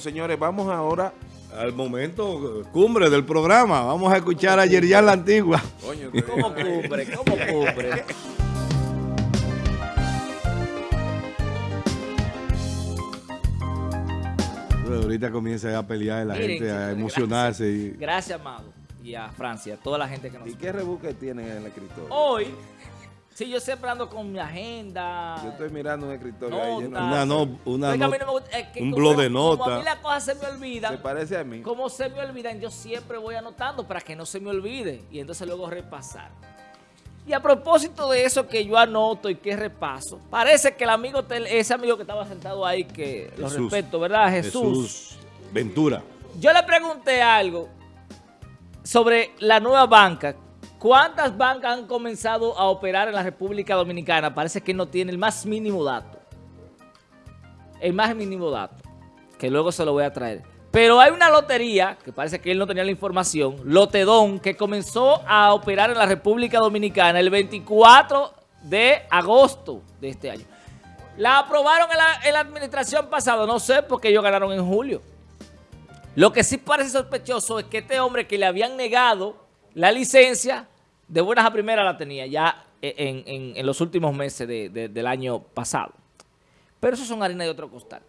Señores, vamos ahora al momento cumbre del programa. Vamos a escuchar a Yerian la Antigua. Coño, ¿Cómo cumbre? ¿Cómo cumbre? Ahorita comienza a pelear la Miren, gente, a emocionarse. y- Gracias, Amado. Y a Francia, a toda la gente que nos... ¿Y qué rebuque tiene en el escritorio? Hoy, sí, yo siempre ando con mi agenda. Yo estoy mirando un escritorio ahí lleno Una, no, una Oiga, a mí no- no me gusta- es que un como- blog de Como a mí las cosas se me Se olvidan, parece a mí. como se me olvidan, yo siempre voy anotando para que no se me olvide. Y entonces luego repasar. Y a propósito de eso que yo anoto y que repaso, parece que el amigo, ese amigo que estaba sentado ahí, que lo Jesús. respeto, ¿verdad? Jesús. Jesús Ventura. Yo le pregunté algo sobre la nueva banca. ¿Cuántas bancas han comenzado a operar en la República Dominicana? Parece que no tiene el más mínimo dato. El más mínimo dato. Que luego se lo voy a traer. Pero hay una lotería, que parece que él no tenía la información, Lotedón, que comenzó a operar en la República Dominicana el 24 de agosto de este año. La aprobaron en la, administración pasada, no sé, porque ellos ganaron en julio. Lo que sí parece sospechoso es que este hombre que le habían negado la licencia, de buenas a primeras la tenía ya en, en- en los últimos meses de- del año pasado. Pero eso son harina de otro costal.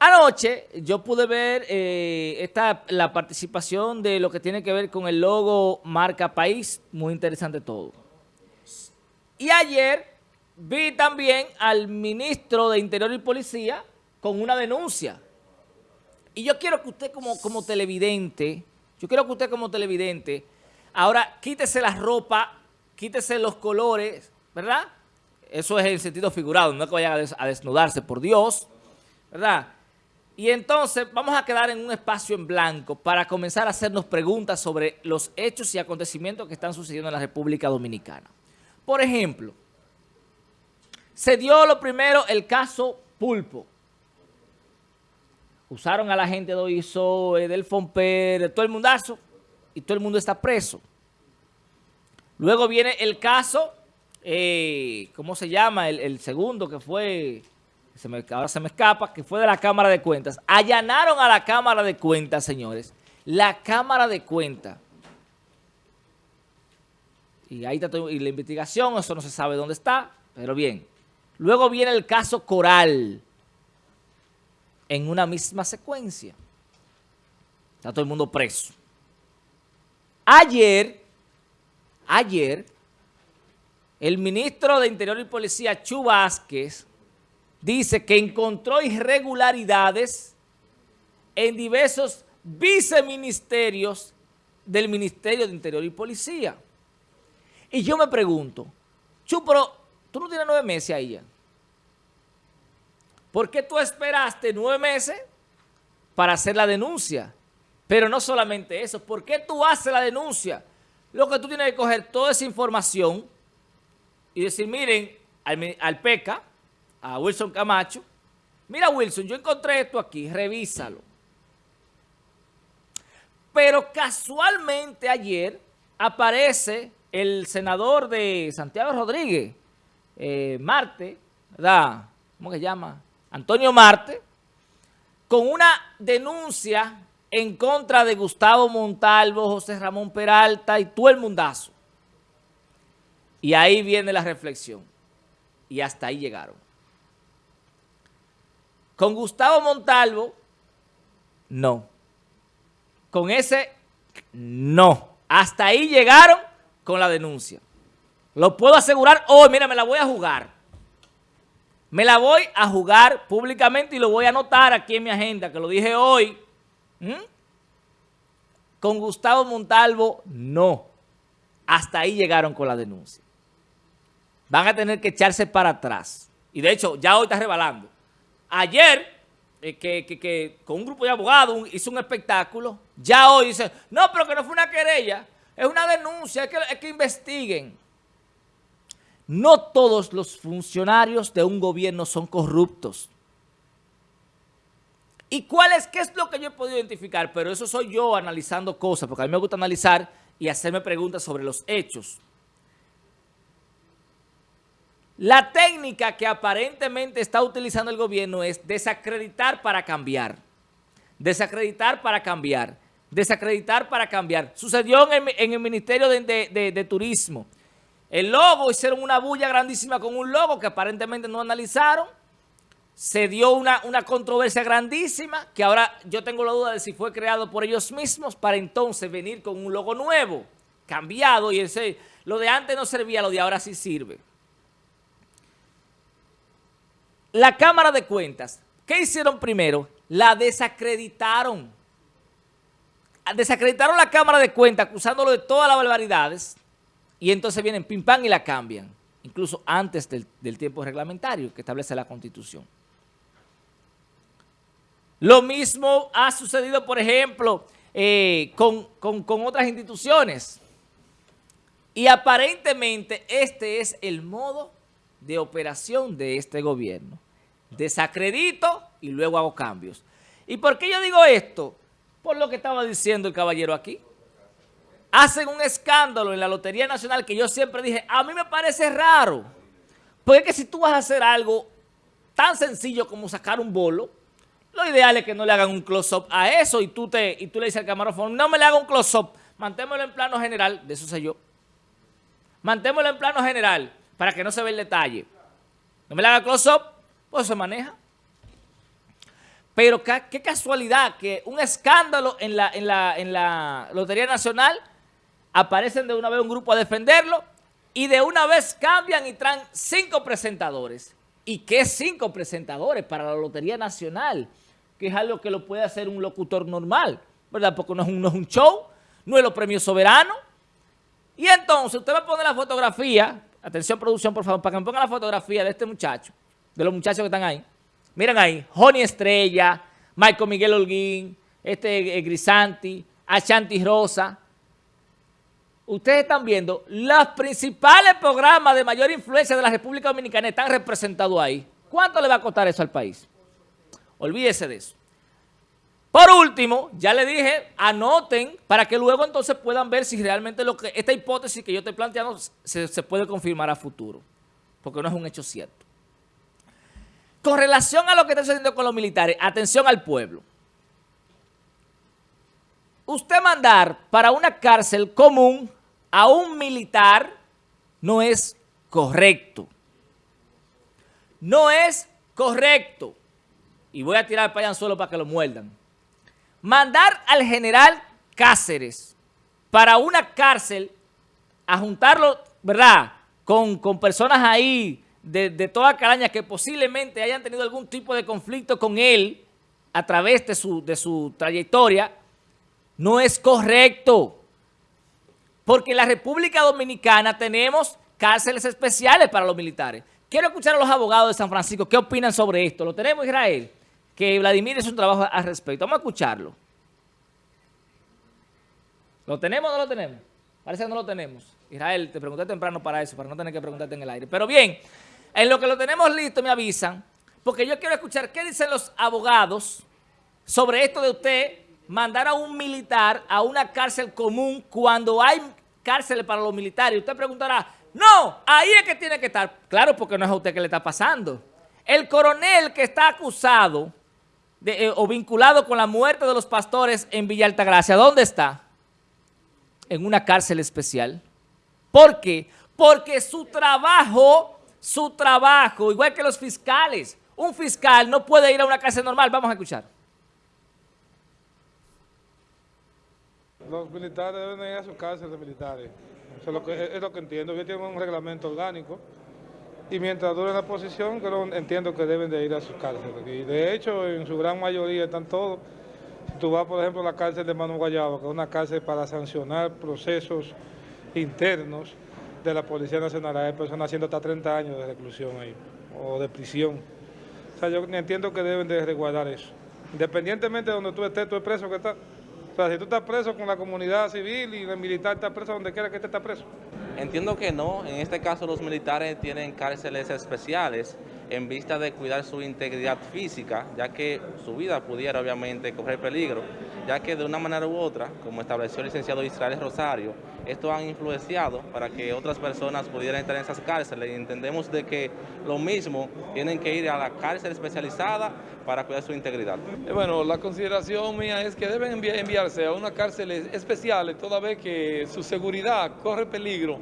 Anoche yo pude ver eh, esta, la participación de lo que tiene que ver con el logo marca país, muy interesante todo. Y ayer vi también al ministro de Interior y Policía con una denuncia. Y yo quiero que usted como, como televidente, yo quiero que usted como televidente, ahora quítese la ropa, quítese los colores, ¿verdad? Eso es en sentido figurado, no es que vaya a, des- a desnudarse, por Dios, ¿verdad? Y entonces vamos a quedar en un espacio en blanco para comenzar a hacernos preguntas sobre los hechos y acontecimientos que están sucediendo en la República Dominicana. Por ejemplo, se dio lo primero el caso Pulpo. Usaron a la gente de OISO, del FOMPER, todo el mundazo, y todo el mundo está preso. Luego viene el caso, eh, ¿cómo se llama? El, el segundo que fue, se me, ahora se me escapa, que fue de la Cámara de Cuentas. Allanaron a la Cámara de Cuentas, señores. La Cámara de Cuentas. Y ahí está todo- y la investigación, eso no se sabe dónde está, pero bien. Luego viene el caso Coral, en una misma secuencia. Está todo el mundo preso. Ayer, ayer, el ministro de Interior y Policía, Chu Vázquez, dice que encontró irregularidades en diversos viceministerios del Ministerio de Interior y Policía. Y yo me pregunto, Chu, pero tú no tienes nueve meses ahí ya. ¿Por qué tú esperaste nueve meses para hacer la denuncia? Pero no solamente eso, ¿por qué tú haces la denuncia? Lo que tú tienes que coger toda esa información y decir, miren, al, al PECA, a Wilson Camacho, mira Wilson, yo encontré esto aquí, revísalo. Pero casualmente ayer aparece el senador de Santiago Rodríguez, eh, Marte, ¿verdad? ¿Cómo se llama? Antonio Marte, con una denuncia en contra de Gustavo Montalvo, José Ramón Peralta y todo el mundazo. Y ahí viene la reflexión. Y hasta ahí llegaron. Con Gustavo Montalvo, no. Con ese, no. Hasta ahí llegaron con la denuncia. Lo puedo asegurar hoy, mira, me la voy a jugar. Me la voy a jugar públicamente y lo voy a anotar aquí en mi agenda, que lo dije hoy. ¿Mm? Con Gustavo Montalvo, no. Hasta ahí llegaron con la denuncia. Van a tener que echarse para atrás. Y de hecho, ya hoy está rebalando. Ayer, eh, que, que- con un grupo de abogados hizo un espectáculo, ya hoy dice, no, pero que no fue una querella, es una denuncia, es que, es que investiguen. No todos los funcionarios de un gobierno son corruptos. ¿Y cuál es? ¿Qué es lo que yo he podido identificar? Pero eso soy yo analizando cosas, porque a mí me gusta analizar y hacerme preguntas sobre los hechos. La técnica que aparentemente está utilizando el gobierno es desacreditar para cambiar. Desacreditar para cambiar. Desacreditar para cambiar. Sucedió en el, Ministerio de Turismo. El logo, hicieron una bulla grandísima con un logo que aparentemente no analizaron. Se dio una, una controversia grandísima que ahora yo tengo la duda de si fue creado por ellos mismos para entonces venir con un logo nuevo, cambiado y ese, lo de antes no servía, lo de ahora sí sirve. La Cámara de Cuentas, ¿qué hicieron primero? La desacreditaron. Desacreditaron la Cámara de Cuentas acusándolo de todas las barbaridades y entonces vienen pim pam y la cambian, incluso antes del, tiempo reglamentario que establece la Constitución. Lo mismo ha sucedido, por ejemplo, eh, con, con- con otras instituciones. Y aparentemente este es el modo de operación de este gobierno. Desacredito y luego hago cambios. ¿Y por qué yo digo esto? Por lo que estaba diciendo el caballero aquí. Hacen un escándalo en la Lotería Nacional que yo siempre dije, a mí me parece raro. Porque es que si tú vas a hacer algo tan sencillo como sacar un bolo, lo ideal es que no le hagan un close-up a eso y tú, te, y tú le dices al camarófono, no me le haga un close-up, mantémoslo en plano general, de eso sé yo. Mantémoslo en plano general para que no se vea el detalle. No me le haga close-up, pues se maneja. Pero qué casualidad que un escándalo en la, en, la, en la Lotería Nacional aparecen de una vez un grupo a defenderlo y de una vez cambian y traen cinco presentadores. ¿Y qué cinco presentadores para la Lotería Nacional? Que es algo que lo puede hacer un locutor normal, ¿verdad? Porque no es un, no es un show, no es los premios soberanos. Y entonces usted va a poner la fotografía, atención producción por favor, para que me pongan la fotografía de este muchacho, de los muchachos que están ahí. Miren ahí, Joni Estrella, Michael Miguel Holguín, este eh, Grisanti, Ashanti Rosa. Ustedes están viendo, los principales programas de mayor influencia de la República Dominicana están representados ahí. ¿Cuánto le va a costar eso al país? Olvídese de eso. Por último, ya le dije, anoten para que luego entonces puedan ver si realmente lo que esta hipótesis que yo estoy planteando se, se puede confirmar a futuro, porque no es un hecho cierto. Con relación a lo que está sucediendo con los militares, atención al pueblo. Usted mandar para una cárcel común a un militar no es correcto. No es correcto. Y voy a tirar allá solo para que lo muerdan. Mandar al general Cáceres para una cárcel a juntarlo, ¿verdad? Con, con personas ahí de, de toda calaña que posiblemente hayan tenido algún tipo de conflicto con él a través de su, de su trayectoria, no es correcto. Porque en la República Dominicana tenemos cárceles especiales para los militares. Quiero escuchar a los abogados de San Francisco qué opinan sobre esto. ¿Lo tenemos, Israel? Que Vladimir es un trabajo al respecto. Vamos a escucharlo. ¿Lo tenemos o no lo tenemos? Parece que no lo tenemos. Israel, te pregunté temprano para eso, para no tener que preguntarte en el aire. Pero bien, en lo que lo tenemos listo me avisan, porque yo quiero escuchar qué dicen los abogados sobre esto de usted mandar a un militar a una cárcel común cuando hay cárceles para los militares. Usted preguntará, no, ahí es que tiene que estar. Claro, porque no es a usted que le está pasando. El coronel que está acusado de, eh, o vinculado con la muerte de los pastores en Villa Altagracia, ¿dónde está? En una cárcel especial. ¿Por qué? Porque su trabajo, su trabajo, igual que los fiscales, un fiscal no puede ir a una cárcel normal. Vamos a escuchar. Los militares deben ir a sus cárceles militares. Eso es lo que, es lo que entiendo. Ellos tienen un reglamento orgánico y mientras dure la posición, creo, entiendo que deben de ir a sus cárceles. Y de hecho, en su gran mayoría están todos. Si tú vas, por ejemplo, a la cárcel de Manu Guayabo, que es una cárcel para sancionar procesos internos de la Policía Nacional, hay personas haciendo hasta 30 años de reclusión ahí, o de prisión. O sea, yo entiendo que deben de resguardar eso. Independientemente de donde tú estés, tú es preso que estás. O sea, si tú estás preso con la comunidad civil y el militar está preso donde quiera que esté está preso. Entiendo que no. En este caso los militares tienen cárceles especiales en vista de cuidar su integridad física, ya que su vida pudiera obviamente correr peligro. Ya que de una manera u otra, como estableció el licenciado Israel Rosario, esto han influenciado para que otras personas pudieran estar en esas cárceles y entendemos de que lo mismo tienen que ir a la cárcel especializada para cuidar su integridad. Eh, Bueno, la consideración mía es que deben envi- enviarse a una cárcel especial toda vez que su seguridad corre peligro,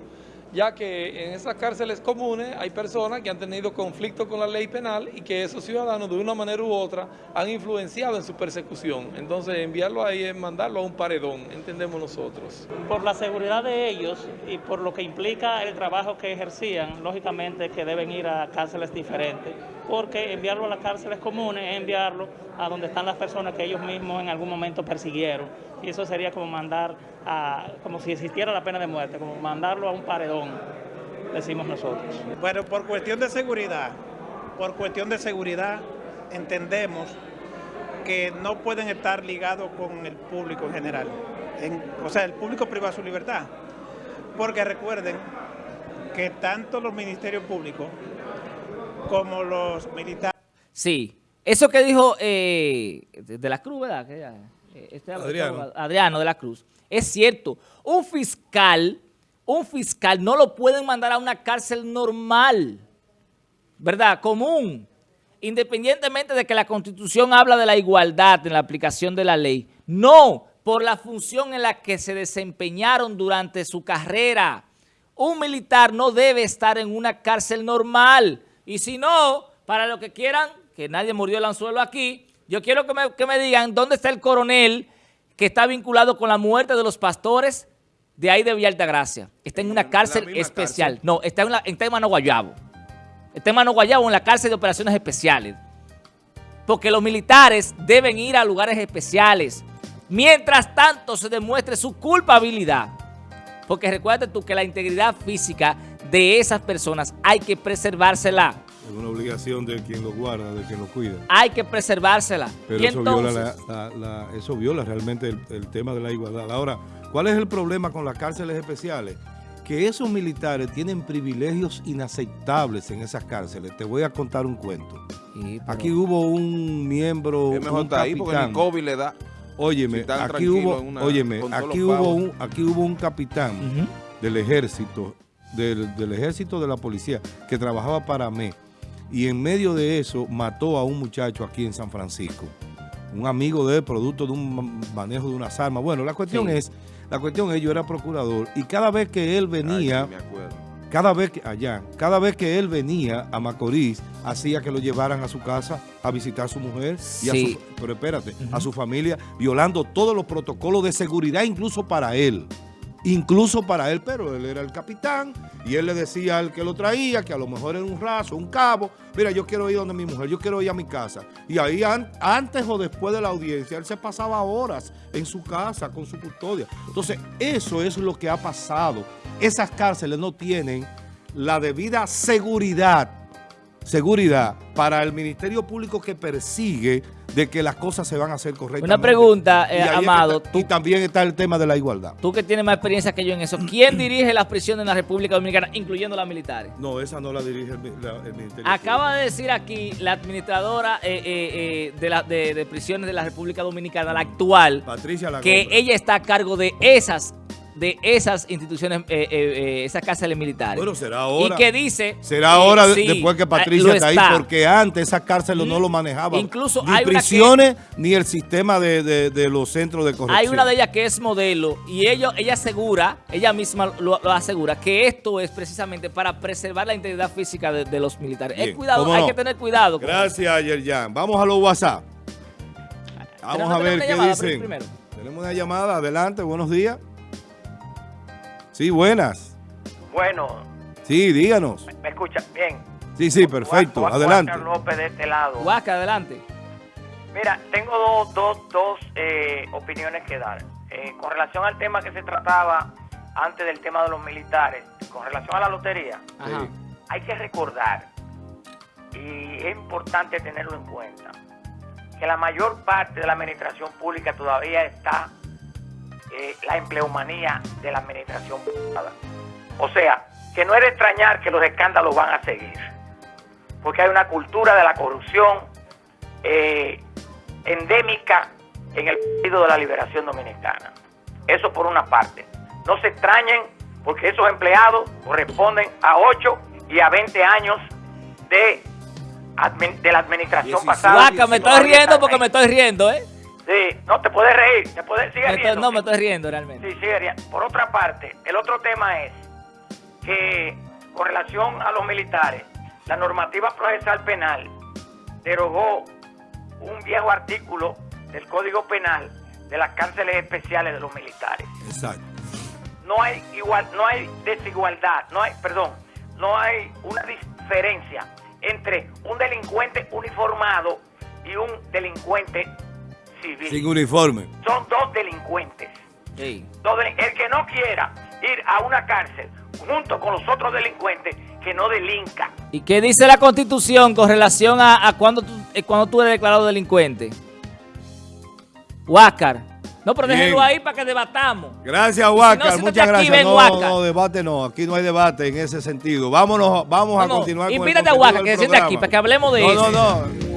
ya que en esas cárceles comunes hay personas que han tenido conflicto con la ley penal y que esos ciudadanos de una manera u otra han influenciado en su persecución. Entonces enviarlo ahí es mandarlo a un paredón, entendemos nosotros. por la seguridad de ellos y por lo que implica el trabajo que ejercían, lógicamente que deben ir a cárceles diferentes, porque enviarlo a las cárceles comunes es enviarlo a donde están las personas que ellos mismos en algún momento persiguieron. Y eso sería como mandar a, como si existiera la pena de muerte, como mandarlo a un paredón, decimos nosotros. Bueno, por cuestión de seguridad, por cuestión de seguridad, entendemos que no pueden estar ligados con el público en general. En- o sea, el público priva su libertad. Porque recuerden que tanto los ministerios públicos como los militares Sí, eso que dijo eh, de la Cruz, ¿verdad? Eh, este Adriano. Adriano de la Cruz. Es cierto, un fiscal, un fiscal no lo pueden mandar a una cárcel normal, ¿verdad? Común. Independientemente de que la Constitución habla de la igualdad en la aplicación de la ley. No, por la función en la que se desempeñaron durante su carrera. Un militar no debe estar en una cárcel normal. Y si no, para lo que quieran, que nadie murió el anzuelo aquí, yo quiero que me, que me digan dónde está el coronel que está vinculado con la muerte de los pastores de ahí de Villa Altagracia. Está en una cárcel especial. No, está en, la, está en Mano Guayabo. Está en Mano Guayabo en la cárcel de operaciones especiales. Porque los militares deben ir a lugares especiales. Mientras tanto se demuestre su culpabilidad. Porque recuerda tú que la integridad física de esas personas hay que preservársela. Es una obligación de quien lo guarda, de quien lo cuida. Hay que preservársela. Pero y eso, entonces, viola la- la- la- eso viola realmente el, el tema de la igualdad. Ahora, ¿cuál es el problema con las cárceles especiales? Que esos militares tienen privilegios inaceptables en esas cárceles. Te voy a contar un cuento. Sí, pero- Aquí hubo un miembro, Es mejor un estar ahí porque capitán. ni COVID le da. Óyeme, si aquí hubo, una- óyeme, aquí hubo un, aquí hubo un capitán del ejército, del, del ejército de la policía, que trabajaba para mí. Y en medio de eso mató a un muchacho aquí en San Francisco. Un amigo de él, producto de un ma- manejo de unas armas. Bueno, la cuestión Sí. es, la cuestión es, yo era procurador y cada vez que él venía, Ay, sí, me acuerdo. cada vez que, allá, cada vez que él venía a Macorís, hacía que lo llevaran a su casa a visitar a su mujer y a Sí. su, pero espérate, a su familia, violando todos los protocolos de seguridad, incluso para él. Incluso para él, pero él era el capitán y él le decía al que lo traía que a lo mejor era un raso, un cabo. Mira, yo quiero ir donde mi mujer, yo quiero ir a mi casa. Y ahí an- antes o después de la audiencia, él se pasaba horas en su casa con su custodia. Entonces, eso es lo que ha pasado. Esas cárceles no tienen la debida seguridad, seguridad para el Ministerio Público que persigue de que las cosas se van a hacer correctamente. Una pregunta, eh, Y Amado, está- tú- y también está el tema de la igualdad. Tú que tienes más experiencia que yo en eso, ¿quién dirige las prisiones en la República Dominicana, incluyendo las militares? No, esa no la dirige el, la- el Ministerio Acaba de decir aquí la administradora eh, eh, de, la- de- de prisiones de la República Dominicana, la actual, Patricia que ella está a cargo de esas, de esas instituciones, eh, eh, eh, esas cárceles militares. Bueno, será ahora. Y que dice... Será ahora sí, después que Patricia está ahí, porque antes esas cárceles no Mm. lo manejaban. Incluso ni hay que- prisiones ni el sistema de, de- de los centros de corrección. Hay una de ellas que es modelo y ello, ella asegura, ella misma lo, lo asegura, que esto es precisamente para preservar la integridad física de, de los militares. Bien, Es cuidado, hay que tener cuidado. Gracias, Yerjan. Vamos a los WhatsApp. Vamos a ver qué llamada dicen. primero. Tenemos una llamada. Adelante, buenos días. Sí, buenas. Bueno, Sí, díganos. ¿me escucha? Bien. Sí, sí, perfecto. Adelante. Carlos López de este lado. Huasca, adelante. Mira, tengo dos, dos, dos eh, opiniones que dar. Eh, con relación al tema que se trataba antes del tema de los militares, con relación a la lotería, Ajá. hay que recordar, y es importante tenerlo en cuenta, que la mayor parte de la administración pública todavía está eh, la empleomanía de la administración privada. O sea, que no es de extrañar que los escándalos van a seguir, porque hay una cultura de la corrupción eh, endémica en el Partido de la Liberación Dominicana. Eso por una parte. No se extrañen porque esos empleados corresponden a 8 y a 20 años de, admin- de la administración 16. pasada. Guaca, me estoy riendo porque me estoy riendo, ¿eh? Sí, no te puedes reír, te puedes sigue Me estoy- no, me estoy riendo realmente. Sí, sigue riendo. Por otra parte, el otro tema es que con relación a los militares, la normativa procesal penal derogó un viejo artículo del Código Penal de las cárceles especiales de los militares. Exacto. No hay igual, no hay desigualdad, no hay, perdón, no hay una diferencia entre un delincuente uniformado y un delincuente civil. Sin uniforme. Son dos delincuentes. Sí. Dos el que no quiera ir a una cárcel junto con los otros delincuentes, que no delinca. ¿Y qué dice la Constitución con relación a, a cuando, tú, eh, cuando tú eres declarado delincuente? Huáscar. No, pero Bien. déjenlo ahí para que debatamos. Gracias, no, Huáscar. siéntate Muchas aquí, gracias. no, Huáscar. no, debate no. Aquí no hay debate en ese sentido. Vámonos, vamos a No, no, continuar con el invítate a Huáscar, que se siente aquí, para que hablemos de no, eso. No, no,